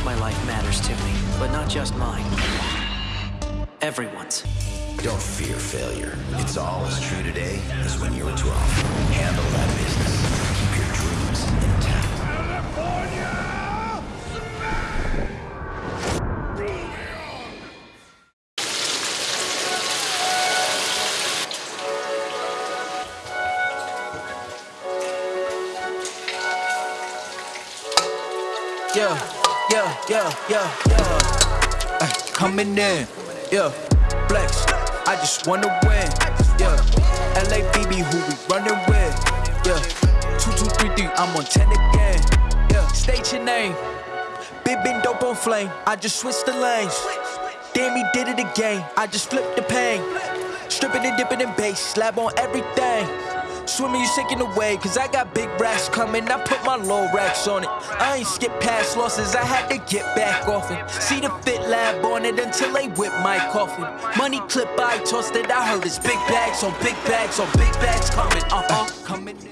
course my life matters to me, but not just mine. Everyone's. Don't fear failure. It's all as true today as when you were 12. Handle that business. Yeah, yeah, yeah, coming in, yeah. Flex, I just wanna win, yeah. LABB, who we running with, yeah. Two, two, three, three, I'm on 10 again, yeah. State your name, big, been dope on flame. I just switched the lanes. Damn, he did it again. I just flipped the pain. Stripping and dipping in bass, slab on everything. Swimming, you sinking away, cause I got big racks coming. I put my low racks on it. I ain't skip past losses, I had to get back off it. See the fit lab on it until they whip my coffin. Money clip, I tossed it. I heard it's big bags on big bags on big bags coming. Uh huh, coming in.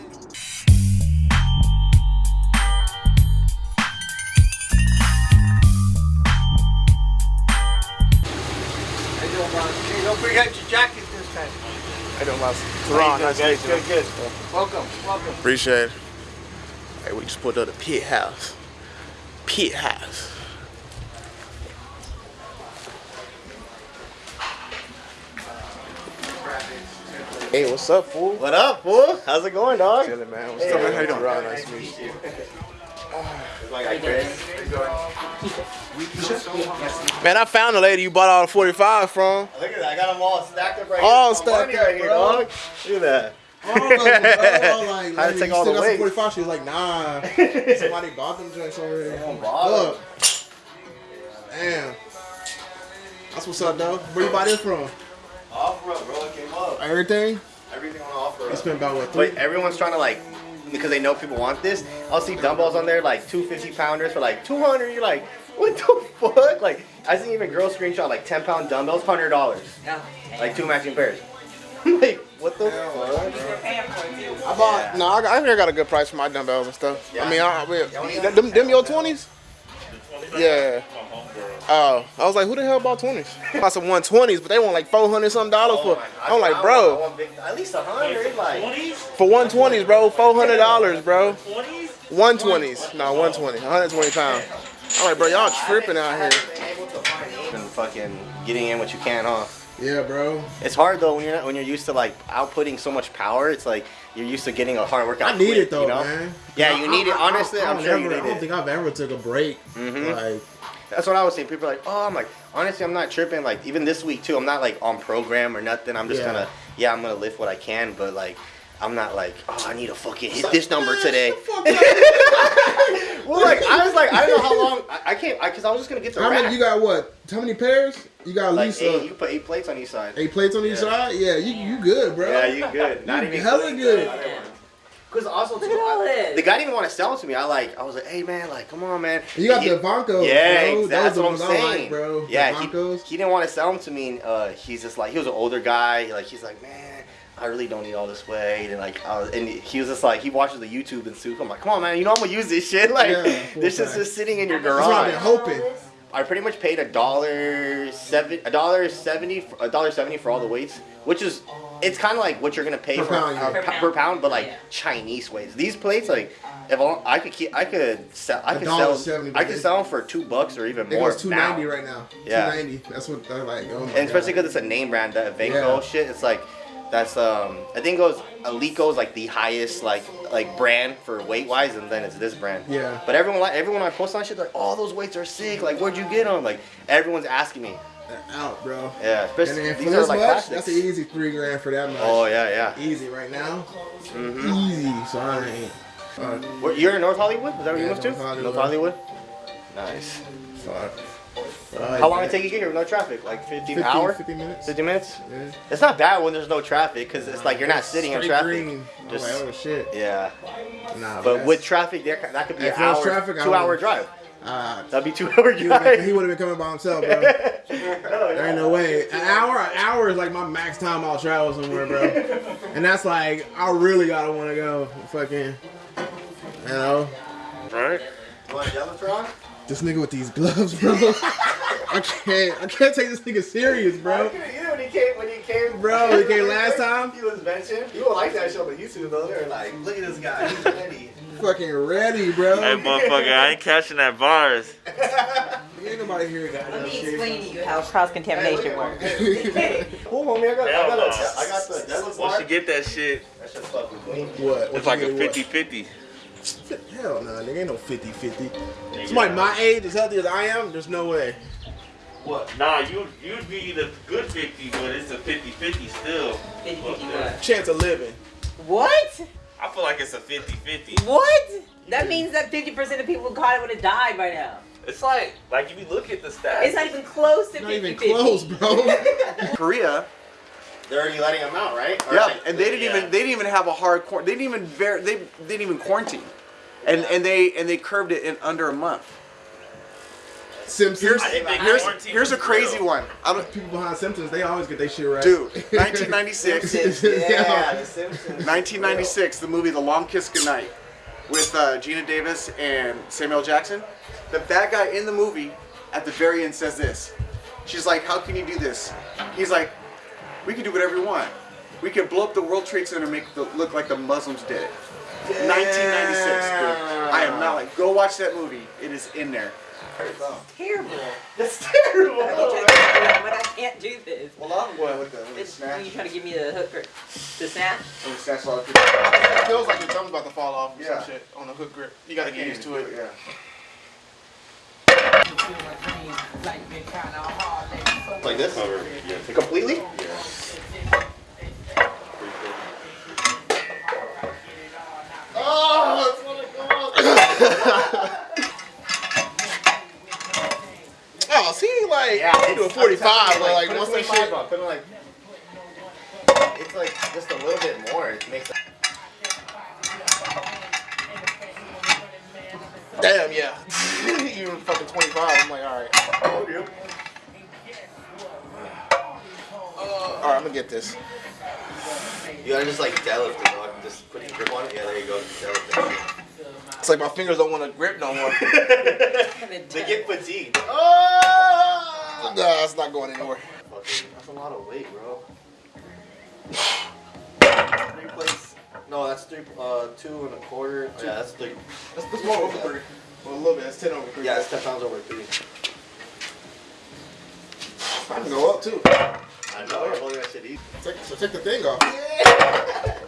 Don't forget your jacket this time. I don't last. How you Teron, doing, nice guys? to meet you. Good, good. Welcome, welcome. Appreciate it. Hey, we just pulled up the pit house. Pit house. Hey, what's up, fool? What up, fool? How's it going, dog? Chilling, man. What's up, man? How you doing? Teron, nice to meet you. Man, I found the lady you bought all the 45 from. Look at that. I got them all stacked up right All here. stacked Money up, right here, bro. dog. Look at that. All of them, bro. Like, Had to take all the weight. 45. She was like, nah. Somebody bought them drinks already. bother. Look. Damn. That's what's up, though. Where you buy this from? Offer up, bro. It came up. Everything? Everything on offer It's been about what, three? But everyone's trying to like, because they know people want this. I'll see dumbbells on there like 250 pounders for like 200. You're like, what the fuck? Like, I see even girls screenshot like 10 pound dumbbells, hundred dollars. Yeah. Like two matching pairs. Like, what the fuck? I bought. No, I, got, I think I got a good price for my dumbbells and stuff. Yeah. I mean, I, I, them, them your 20s? Yeah. Oh, I was like, who the hell bought 20s? Bought some 120s, but they want like 400 something dollars Oh for. my God. I'm like, I bro, want- I want big- at least a hundred. Like, 20s? for 120s, bro, 400 dollars, bro. 20s? 120s, no, 120, 120 pounds. I'm like, bro, y'all tripping out here. and fucking getting in what you can, huh? Yeah, bro. It's hard though when you're not, when you're used to like outputting so much power. It's like you're used to getting a hard workout. I need quick, it, though, you know? man. Yeah, I- you need I- it. Honestly, I I'm don't sure ever, you I don't it. think I've ever took a break. Mhm. Like, That's what I was saying. People are like, oh, I'm like, honestly, I'm not tripping. Like even this week too, I'm not like on program or nothing. I'm just Yeah. gonna, yeah, I'm gonna lift what I can, but like. I'm not like, oh, I need to fucking hit this number today. well, like, I was like, I don't know how long. I, I can't, cause I was just gonna get the how rack. many, you got what? How many pairs? You got at like least eight, uh, you put eight plates on each side. eight plates on each side? Yeah, you, you good, bro. Yeah, you good. Not You even hella good. Because also, too, I- the guy didn't even want to sell it to me. I like, I was like, hey man, like, come on, man. You got He- the Vancos, Yeah, bro. ex- that's Those what are I'm the ones I saying, like, bro. The Yeah, he, he didn't want to sell them to me. And, uh, he's just like, he was an older guy. Like, he's like, man, I really don't need all this weight. And like, I was, and he was just like, he watches the YouTube and stuff. I'm like, come on, man, you know I'm gonna use this shit. Like, Yeah, this is just sitting in your That's what I've garage. been hoping. I pretty much paid a dollar seven, a dollar seventy, a dollar seventy for all the weights, which is, it's kind of like what you're gonna pay Per for pound, uh, yeah. pa- per pound, but like Chinese weights. These plates, like, if I, I could keep, I could sell, I A could sell, seventy, I could sell them for two bucks or even It more. goes two ninety right now. Yeah. Two ninety. That's what they're like. Oh my And especially because it's a name brand, that Vengo Yeah. shit. It's like, that's um, I think it goes Eleiko is like the highest like like brand for weight wise, and then it's this brand. Yeah. But everyone like everyone I post on shit like, oh those weights are sick. Like where'd you get them? Like everyone's asking me. They're out, bro. Yeah, And especially then for are this like much, that's an easy three grand for that much. Oh yeah, yeah. Easy right now. Mhm. Easy. So I ain't. Uh, Where, you're in North Hollywood? Is that where you Yeah, moved to? North Hollywood. North Hollywood. Nice. uh, How long it take you to get here with no traffic? Like 15 50, hour? 50 minutes. 50 minutes? Yeah. It's not bad when there's no traffic because it's like you're not sitting in traffic. Green. Just- like, oh shit. Yeah. Nah, But with traffic, there that could be If an hour, traffic, two hour drive. Uh, That'd be two hour he would've been- drive. he would have been coming by himself, bro. There ain't no way. An hour, an hour is like my max time I'll travel somewhere, bro. And that's like I really gotta want to go, fucking, you know. Right? You want Jellatron? This nigga with these gloves, bro. I can't. I can't take this nigga serious, bro. You know when he came when he came Bro, he came last time? He was mentioned. People like that show on YouTube though. They're like, look at this guy, he's ready. Fucking ready, bro. Hey, motherfucker, I ain't catching that virus. Ain't nobody here got Let me shit. explain to you how cross contamination works. Cool, homie. I got, I Hell got, no. a, I got the Devil's Once bar. you get that shit, That shit's fucking clean. What? it's What like a mean, what? 50-50. Hell no, nigga. Ain't no 50 50. Somebody my age, as healthy as I am, there's no way. What? Nah, you you'd be the good 50, but it's a 50-50 still. 50 50 what? Chance of living. What? I feel like it's a 50-50. What? That means that 50% of people who caught it would have died by now. It's like, like if you look at the stats. It's not even close to Not 50 even close, bro. Korea. They're already letting them out, right? Or Yeah, like- and they didn't Yeah. even they didn't even have a hard quar- they didn't even ver- they, they didn't even quarantine, and and they and they curved it in under a month. Simpsons. Here's I think they here's here's a crazy one. I don't, People behind Simpsons, they always get their shit right. dude, 1996. Yeah, the Simpsons. 1996, the movie The Long Kiss Goodnight with uh, Geena Davis and Samuel Jackson. The bad guy in the movie at the very end says this. She's like, How can you do this? He's like, We can do whatever we want. We can blow up the World Trade Center and make it look like the Muslims did it. 1996, dude. I am not like, go watch that movie. It is in there. Terrible. That's terrible. I keep trying to figure out, but I can't do this. Well, I'm going with the, with the snatch. when you trying to give me the hook grip. The snap? With the snatch log. It feels like your thumb's about to fall off or Yeah. some shit on the hook grip. You gotta get used to it. Yeah. Like this? Cover, yeah. Completely? Yeah. Oh, it's gonna go up. Oh, see, like, Yeah, I'm doing 45, I'm but telling like, once that 25 shit. on, put it like, it's like just a little bit more. It makes. Damn, yeah. Even fucking 25, I'm like, alright. Alright, I'm gonna get this. You gotta just like deadlift it, like, just put your grip on it. Yeah, there you go. Deadlift it. It's like my fingers don't want to grip no more. They get fatigued. Oh! Nah, it's not going anywhere. That's a lot of weight, bro. Three plates. No, that's three. Uh, two and a quarter. Yeah, that's three. That's, that's more over three. Well, a little bit. That's 10 over three. Yeah, it's ten pounds over three. I can go up too. I know. You're holding that shit easy. Take, so take the thing off. Take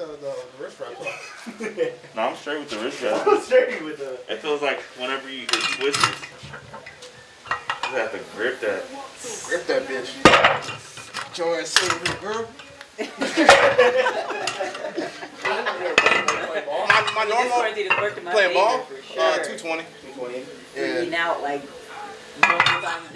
the, the, the wrist wrap off. No, I'm straight with the wrist wrap. I'm straight with the. It feels like whenever you hit twisters, you have to grip that. Grip that bitch. Get your ass sitting girl. my, my normal quarantine has worked in my playing ball, sure. uh, 220. 220. Eating Yeah. out like multiple times a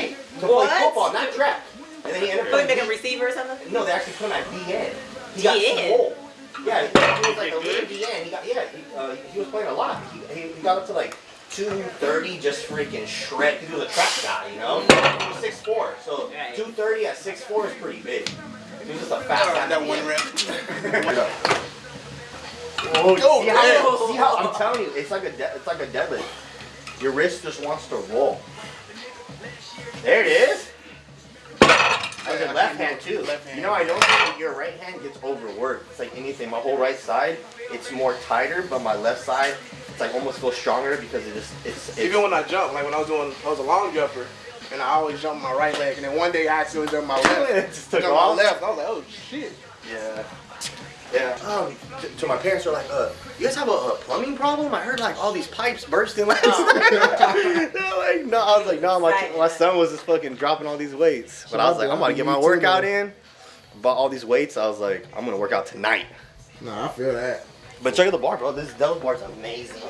day. To play football, not track. And then he ended Put up. him like a receiver or something? No, they actually put him at DN. He got DN? swole. Yeah, he, he was like a He lead good? DN. He got yeah. He, uh, he was playing a lot. He, he, he got up to like 230, just freaking shred. He was a track guy, you know. He was 6'4", so 230 at 6'4 is pretty big. He was just a fast guy. That one rep. Oh, Oh, see, how, see how I'm telling you, it's like a de- it's like a deadlift. Your wrist just wants to roll. There it is. With your left hand too. Left hand. You know, I noticed that your right hand gets overworked. It's like anything. My whole right side, it's more tighter, but my left side, it's like almost feels stronger because it just it's. it's Even when I jump, like when I was doing, I was a long jumper, and I always jump my right leg, and then one day I accidentally jumped my left. It just took off. my left. I was like, oh shit. Yeah. Yeah. Um, to my parents, they're like, uh, you guys have a, a plumbing problem? I heard like all these pipes bursting last night. like, no. I was like, no, my, my son was just fucking dropping all these weights. But I was like, I'm about to get my workout in. Bought all these weights. I was like, I'm gonna work out tonight. No, I feel that. But check out the bar, bro. This deadlift bar is amazing.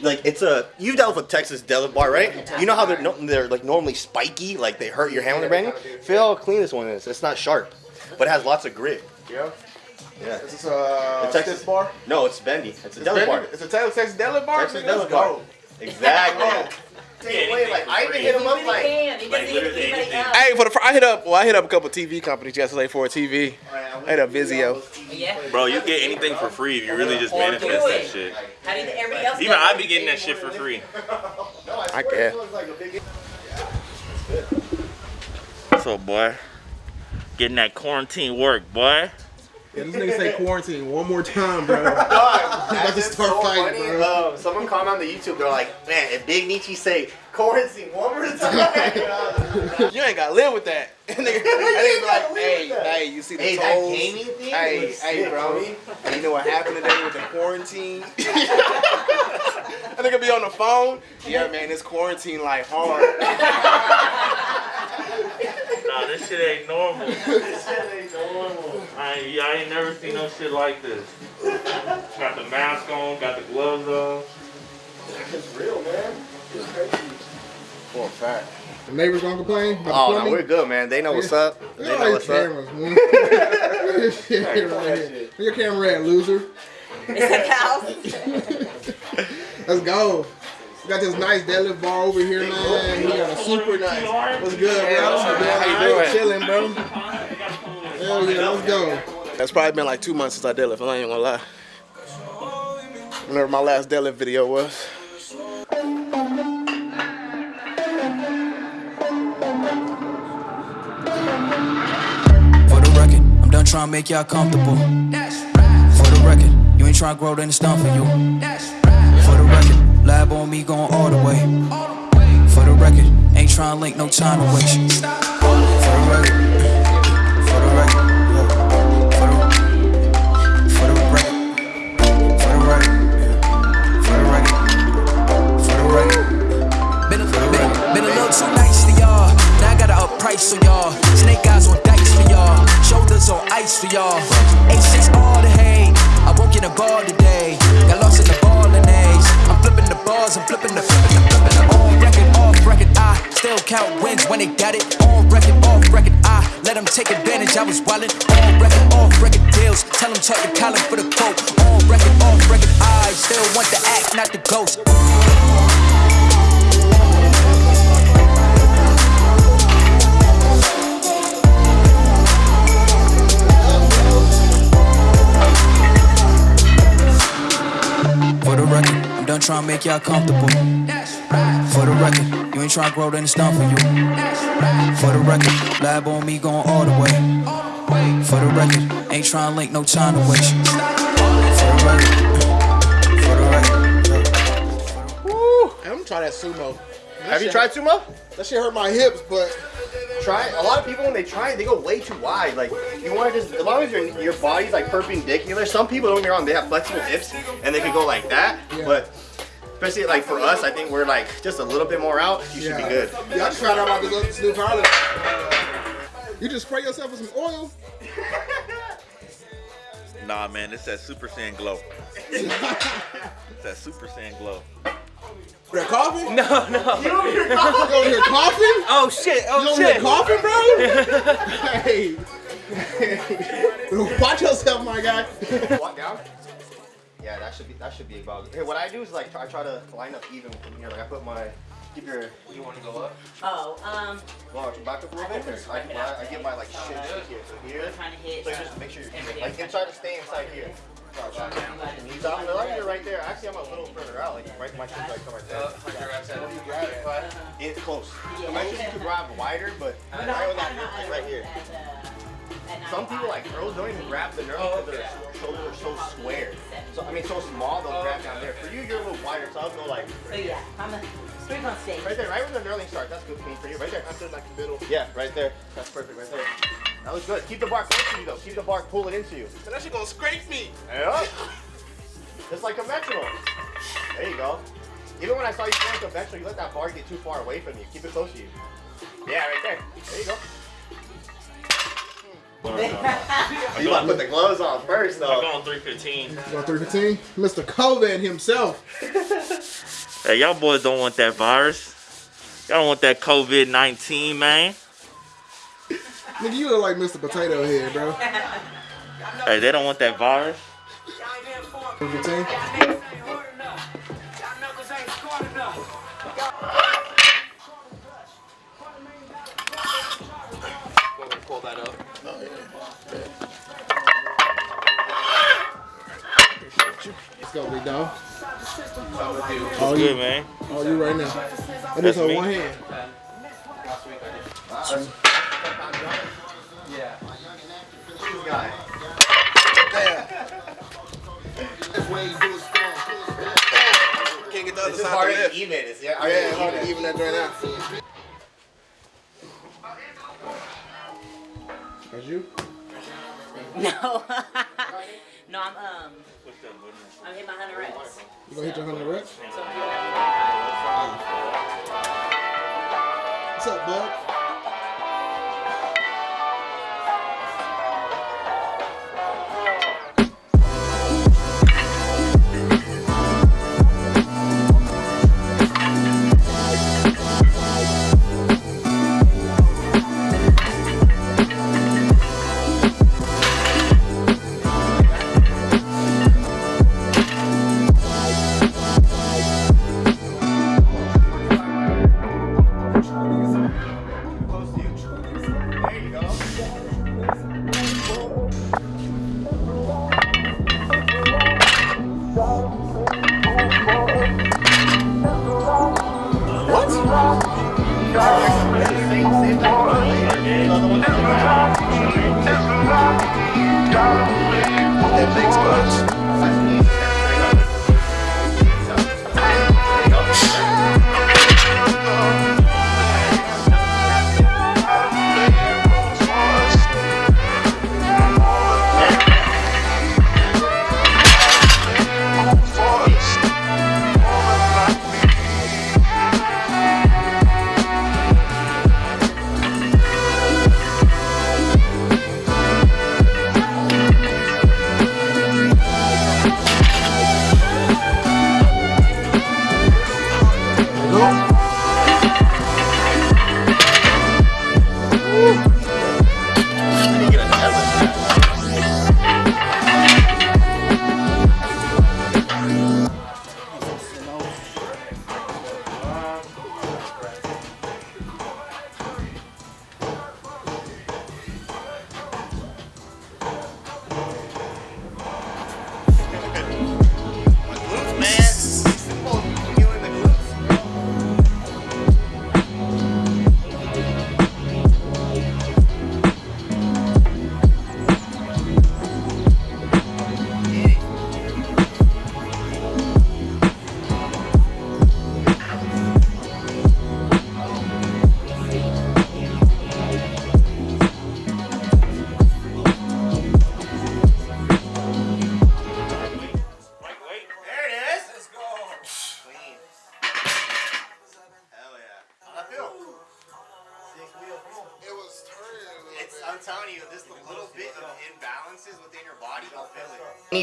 Like it's a you've dealt with a Texas deadlift bar, right? You know how they're no, they're like normally spiky, like they hurt your hand when they're banging. Feel how clean this one is. It's not sharp, but it has lots of grit. Yeah. Yeah. Is this uh, a Texas- bar? No, it's bendy. It's a It's deadlift bendy? bar. It's a Texas Texas deadlift bar. Texas Nigga, let's deadlift bar. go. Exactly. same way. Like I even hit him up like. He doesn't hit anybody else. Hey, for the fr- I hit up. Well, I hit up a couple TV companies yesterday for a TV. I hit up Vizio. Yeah. Bro, you get anything for free if you really just manifest that shit. How do you, everybody else? Even I it. be getting that shit for free. I guess. What's up, boy? Getting that quarantine work, boy. Yeah, this nigga say quarantine one more time, bro. Dog, about to start so fighting, funny. bro. Um, someone comment on the YouTube. They're like, man, if Big Nietzsche say quarantine one more time. You ain't gotta live with that. And nigga, that nigga be like, hey, hey, you see the Hey, that gaming thing Hey, hey, bro. you know what happened today with the quarantine? and that nigga be on the phone. Yeah, man, it's quarantine like hard. Nah, this shit ain't normal. this shit ain't normal. I ain't, I ain't never seen no shit like this. Got the mask on, got the gloves on. It's real, man. It's crazy. For a fact. The neighbors gonna complain about Oh the no, we're good, man. They know what's up. They know what's these up. cameras, man. Look at this shit right. Where your camera at, loser? It's a house. Let's go. We got this nice deadlift bar over here, man. Oh, he got a super nice. What's good, bro? How you doing? Chilling, bro. Hell yeah, let's go. That's probably been like two months since I deadlift. I ain't gonna lie. Whenever my last deadlift video was. For the record, I'm done trying to make y'all comfortable. For the record, you ain't trying to grow, then it's done for you. For the record, lab on me going all the way. For the record, ain't trying to link, no time to waste. For the record, for the record. Been a, a little too nice to y'all. Now I gotta up price on y'all. Snake eyes on dice for y'all. Shoulders on ice for y'all. A6 all the hate. I won't get a ball today. Got lost in the flipping the bars, I'm flipping the flipping the flipping the on record, off record. I still count wins when they got it. On record, off record. I let them take advantage. I was wildin'. On record, off record deals. Tell them talk to Colin for the quote. On record, off record. I still want the act, not the ghost. For the record, I'm done trying to make y'all comfortable. For the record, you ain't trying to grow, then it's done for you. For the record, lab on me going all the way. For the record, ain't trying to link, no time to waste. For the record, for the record. Woo! I'm gonna try that sumo. That Have you tried sumo? That shit hurt my hips, but Try. A lot of people when they try it, they go way too wide. Like you want to just as long as your your body's like perpendicular. Some people don't get me wrong, they have flexible hips and they can go like that. Yeah. But especially like for us, I think we're like just a little bit more out. You should be good. Yeah, I just tried out about this, this new powder. You just spray yourself with some oil. Nah, man, it's that Super Saiyan glow. it's that Super Saiyan glow. That coffee? No, no. You over here coughing? You over here coughing? Oh shit! You Oh over here shit! coughing, bro? hey. Watch yourself, my guy. Walk down. Yeah, that should be that should be about. Hey, what I do is like I try to line up even from here. Like I put my keep your. You want to go up? Oh, um, Well, back up a little bit. 'cause I, I, I get my like shit here. So here. trying to hit. So just make sure you're like and try to stay inside here. Knees out. No, you're right there. Actually, I'm a little further out. Like right, my shoes like come right there. It's close. I'm actually you could grab wider, but right when that hip is right here. Some people like girls don't even grab the nerve because their shoulders are so square. So I mean, so small they'll grab down there. For you, you're a little wider, so I'll go like So yeah, I'm a three on stage. right there, right where the knurling starts. That's good for me. For you, right there. After like the middle. Yeah, right there. That's perfect, right there. That was good. Keep the bar close to you though. Keep the bar pulling into you. That shit gonna scrape me. Yeah. Just like a conventional. There you go. Even when I saw you throwing conventional, you let that bar get too far away from you. Keep it close to you. Yeah, right there. There you go. Hmm. You want to put the gloves on first, though. I'm though. going 315. So 315, Mr. COVID himself. Hey, y'all boys don't want that virus. Y'all don't want that COVID 19, man. Nigga, you look like Mr. Potato Head, bro. Hey, they don't want that virus. Let's go, big dog. It's all good, you, man. All you right now. And just on one hand. Two. Hand. Can't get the other It's just side hard to to lift. even. It's Yeah, it's hard to even that joint out. That's you. No. no, I'm um. I'm hitting my hundred reps. You gonna hit your hundred reps? So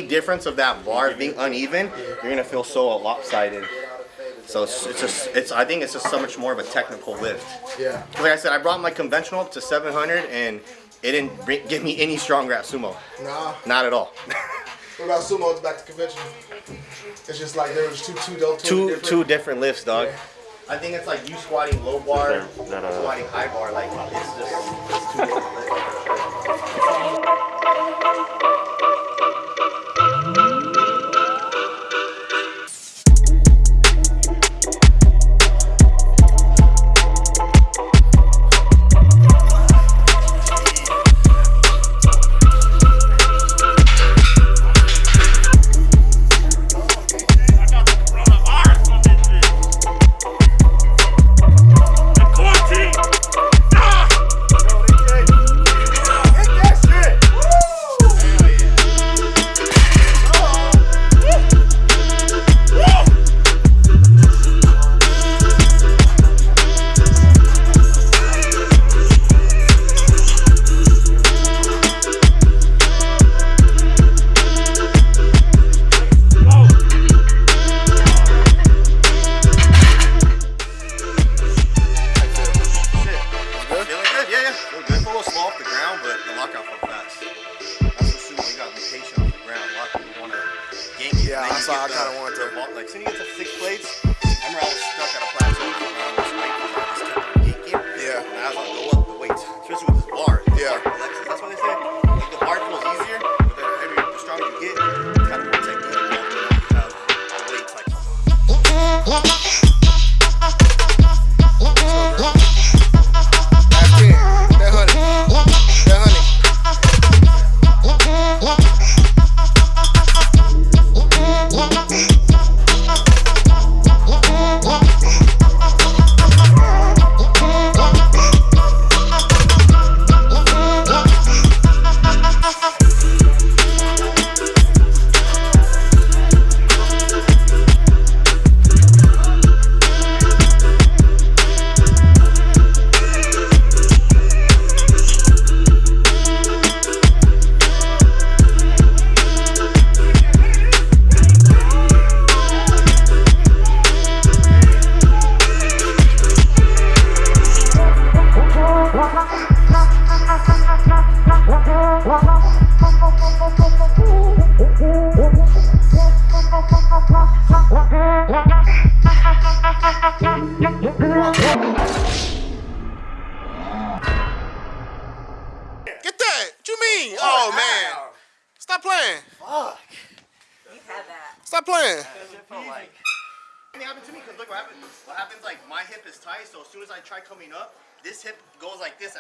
Any difference of that bar being uneven, you're gonna feel so lopsided. So it's, it's just, it's. I think it's just so much more of a technical lift. Yeah. Like I said, I brought my conventional up to 700, and it didn't bring, give me any stronger at sumo. Nah. Not at all. What about sumo? It's back to conventional. It's just like there was two, two, two, two different. two different lifts, dog. I think it's like you squatting low bar, That, uh, squatting high bar. Like it's just it's two different lifts.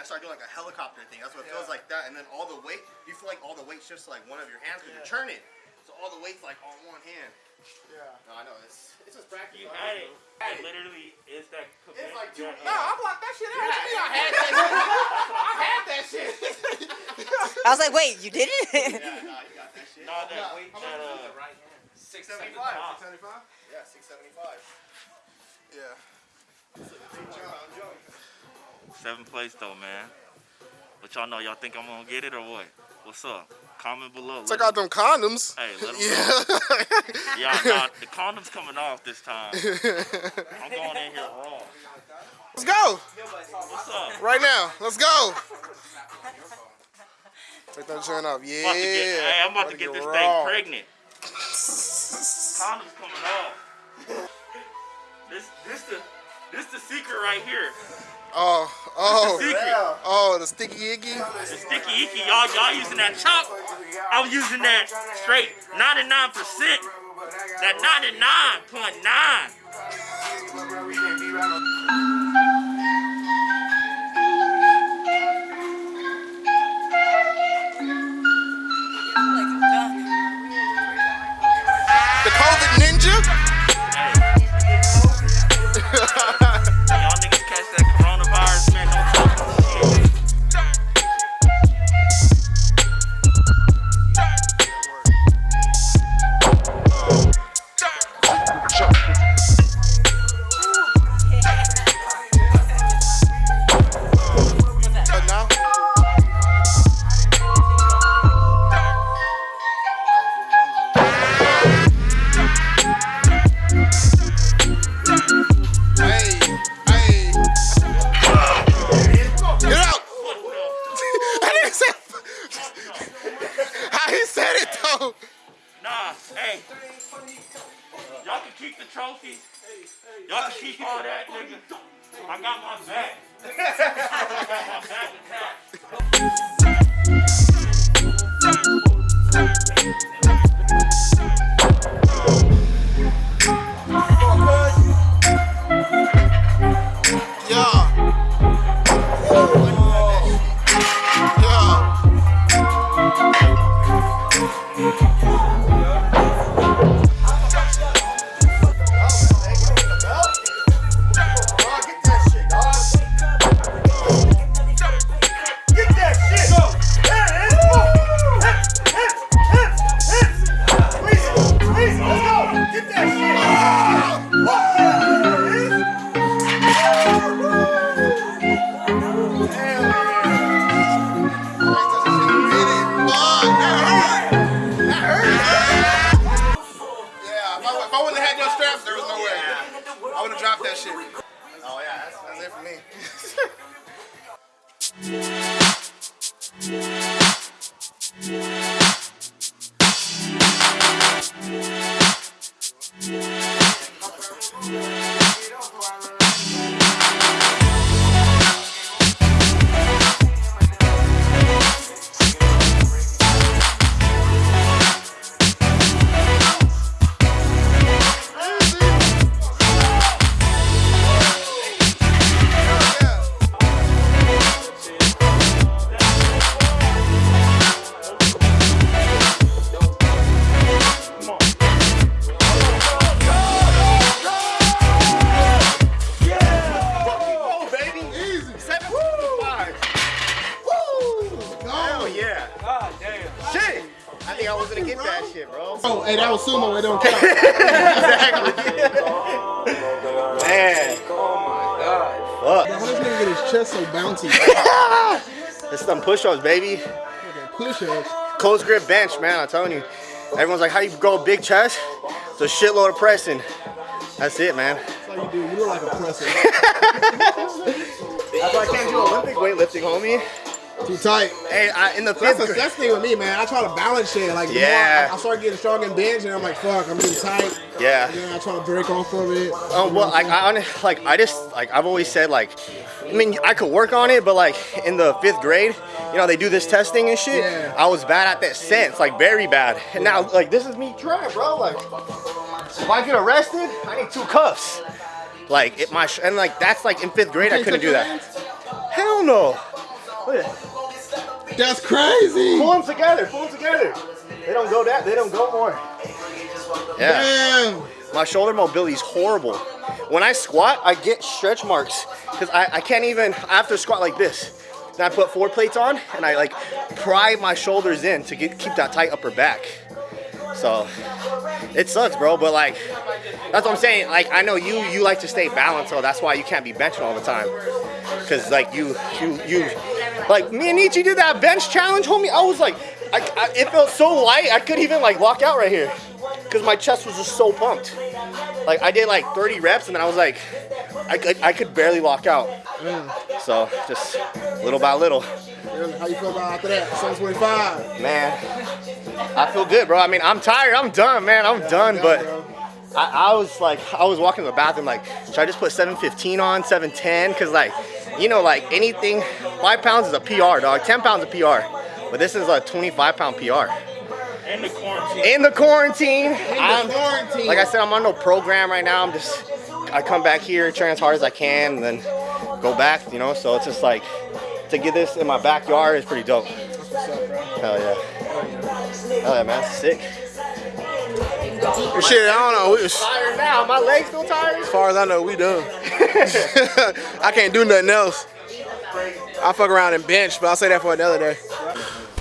I start doing like a helicopter thing. That's what it feels like that. And then all the weight, you feel like all the weight shifts to like one of your hands because you're turning. So all the weight's like on one hand. Yeah. No, I know it's it's just practice. You I had know. it. It literally is that. It's like two. Yeah. No, I blocked that shit out. What you mean I had that shit? I had that shit. I was like, wait, you did it? Yeah, nah, you got that shit. No, that weight, that uh, Right hand. Six seventy five. 75? Yeah, six seventy five. Yeah. Seventh place though, man. But y'all know, y'all think I'm gonna get it or what? What's up? Comment below. Check out them condoms. Hey, let them yeah. Yeah, nah, the condom's coming off this time. I'm going in here raw. Let's go. What's up? Right now. Let's go. Take that joint off. Yeah. About to get, hey, I'm about to get this raw. thing pregnant. Condom's coming off. This, this the, this the secret right here. Oh, oh, oh, the sticky icky. The sticky icky, y'all, y'all using that chalk. I'm using that straight 99%. That 99.9. Push-ups, baby. Push ups. Close grip bench, man. I'm telling you. Everyone's like, how you grow a big chest? It's a shitload of pressing. That's it, man. That's how you do. You look like a presser. That's why I can't do Olympic weightlifting, homie. Too tight. Hey, I, in the That's fifth grade. that's the thing with me, man. I try to balance shit. Like, Yeah. I, I start getting strong in bench, and I'm like, fuck, I'm getting tight. Yeah. And then I try to break off of it. Oh well, like I like I just like I've always said like, I mean I could work on it, but like in the fifth grade, you know they do this testing and shit. Yeah. I was bad at that sense, like very bad. And now like this is me trying, bro. Like if I get arrested, I need two cuffs. Like it, my sh- and like that's like in fifth grade, I couldn't do that. Hell no. Look at that. That's crazy. Pull them together. Pull them together. They don't go that. They don't go more. Yeah. Damn. My shoulder mobility is horrible. When I squat, I get stretch marks because I, I can't even, I have to squat like this. Then I put four plates on and I like pry my shoulders in to get, keep that tight upper back. So it sucks, bro. But like, that's what I'm saying. Like, I know you, you like to stay balanced, so that's why you can't be benching all the time. Cause like you, you, you, like me and Nietzsche did that bench challenge, homie. I was like, I, I, it felt so light, I couldn't even like lock out right here. Cause my chest was just so pumped. Like I did like 30 reps and then I was like, I could, I could barely lock out. Mm. So just little by little, How you feel about after that? 725. man. I feel good, bro. I mean, I'm tired. I'm done, man. I'm done. But I, I was like, I was walking to the bathroom like, should I just put 715 on, 710? Cause like, you know, like anything, five pounds is a PR, dog. 10 pounds a PR. But this is a 25 pound PR. In the quarantine. In the quarantine, I'm, quarantine. like I said, I'm on no program right now. I'm just, I come back here, train as hard as I can, and then go back, you know? So it's just like, to get this in my backyard is pretty dope. Hell yeah. Hell yeah, man. Sick. Shit, I don't know. We, as Tired now. My legs still tired. As far as I know, we done. I can't do nothing else. I fuck around and bench, but I'll say that for another day.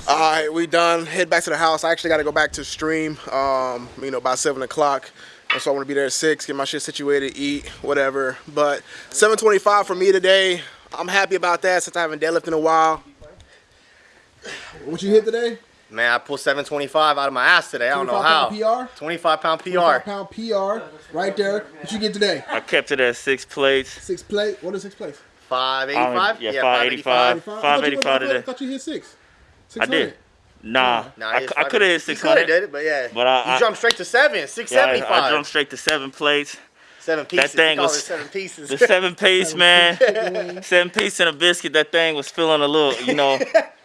All right, we done. Head back to the house. I actually got to go back to stream. Um, you know, by seven o'clock. And so I want to be there at six, get my shit situated, eat, whatever. But 7:25 for me today. I'm happy about that since I haven't deadlifted in a while. What you hit today? Man, I pulled 725 out of my ass today. I don't know 25 how. pound PR? 25 pound PR. 25 PR. pound PR right there. What you get today? I kept it at six plates. Six plate. What is six plates? 585? Yeah, 585. 85? I thought you- 585 I thought you hit six. I did. Nah, Nah, I, I could have hit You could have 600. did it, but yeah. But I- you I- jumped straight to seven, Yeah, I, 675. I jumped straight to seven plates. seven pieces. That thing was seven pieces. the seven piece, man. seven piece and a biscuit. That thing was feeling a little, you know,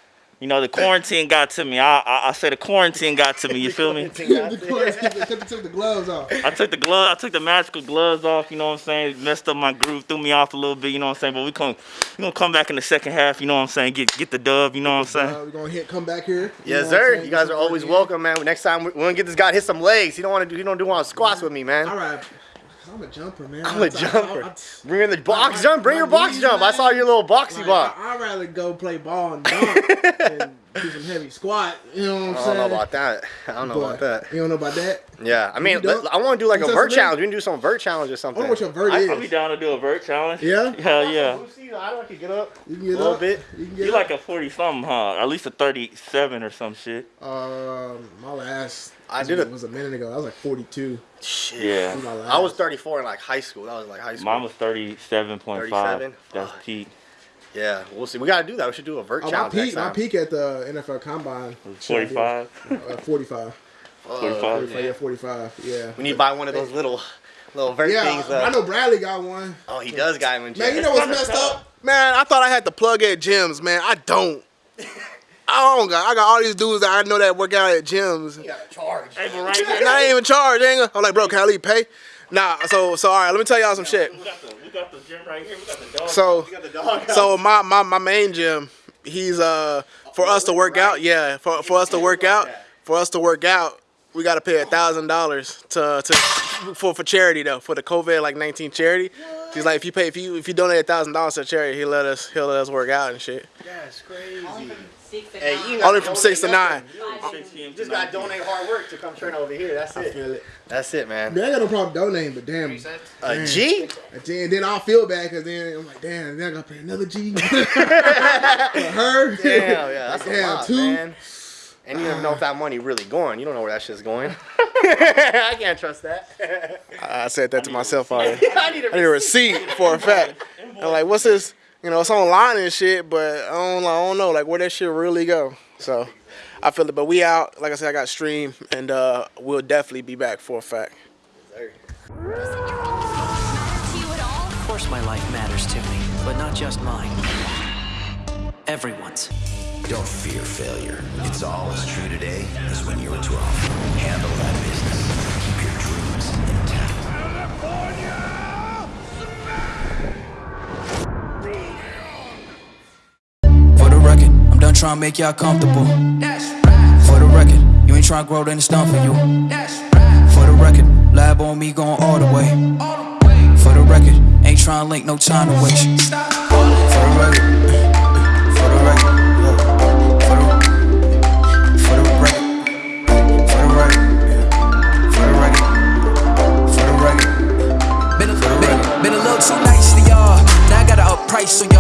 you know, the quarantine got to me. I, I, I say the quarantine got to me. You feel me? the gloves, took, took the gloves off. I took the glove, I took the magical gloves off. You know what I'm saying? Messed up my groove, threw me off a little bit. You know what I'm saying? But we come, we gonna come back in the second half. You know what I'm saying? Get get the dub. You know what I'm saying? Uh, we're gonna hit, come back here. Yes, know what I'm sir. You guys are always welcome, man. Next time we're gonna get this guy hit some legs. He don't want to do. He don't do want squats with me, man. All right. I'm a jumper, man. I'm a jumper. I- I- Bring in the box jump. Bring your box jump. I saw your little boxy Like, box. I, I'd rather go play ball and dunk and do some heavy squat. You know what I'm I don't saying? know about that. I don't know about that. You don't know about that? Yeah, I mean, let- I want to do like You a vert challenge. We can do some vert challenge or something. I something. wonder what your vert I, is. I'll be down to do a vert challenge. Yeah? Hell yeah. I don't can get up. You can A get little up. bit. You can get You up. like a 40 something, huh? At least a 37 or some shit. Um, my last I did it. was a minute ago. I was like 42. Shit. Yeah. I was 34 in like high school. That was like high school. Mine was 37.5. 37? That's Fuck. peak. Yeah, we'll see. We gotta do that. We should do a vert Oh, my challenge next peak, my peak at the NFL Combine. 45. Uh, 45. 45. 45. Yeah, 45. Yeah. We need to buy one of those little, little vert Yeah, things. I Uh, know Bradley got one. oh, he does got him in Man, you know what's messed up? Man, I thought I had to plug at gyms, man. I don't. I don't got. I got all these dudes that I know that work out at gyms. You gotta charge. Hey, but right I ain't even charged. Ain't gonna- I'm like, bro, can I leave pay? Nah. So, so all right. Let me tell y'all some shit. We got the, we got the gym right here. We got the dog. So, You got the dog. so my, my my main gym, he's uh for us to work out. Yeah, for for us to work out, for us to work out, we gotta pay a thousand dollars to to for for charity though for the COVID like 19 charity. He's like, if you pay if you if you donate a thousand dollars to charity, he let us he'll let us work out and shit. That's crazy. Six and Hey, you Only from six to nine. nothing. 6 p.m. to Just gotta donate hard work to come train over here. That's I it. feel it. That's it, man. Man, I got no problem donating, but damn. A G? And then, then I'll feel bad because then I'm like, damn, then I gotta pay another G for her. Damn, yeah, that's a Damn, lot, two. man. And you don't know if that money really going. You don't know where that shit's going. I can't trust that. I said that to myself already. I need need a receipt for a fact. I'm like, what's this? You know, it's online and shit, but I don't, I don't know, like where that shit really go. So I feel it, but we out. Like I said, I got stream, and uh, we'll definitely be back for a fact. Of course my life matters to me, but not just mine. Everyone's. Don't fear failure. It's all as true today as when you were 12. Handle try and make y'all comfortable. That's right. For the record, you ain't trying to grow, then it's done for you. That's right. For the record, lab on me going all the way. All the way. For the record, ain't trying to link, no time to waste. Stop. For the record. For the record. For the, for the record. For the record. For the record. For the record. Been a little too nice to y'all. Now I gotta up price on y'all.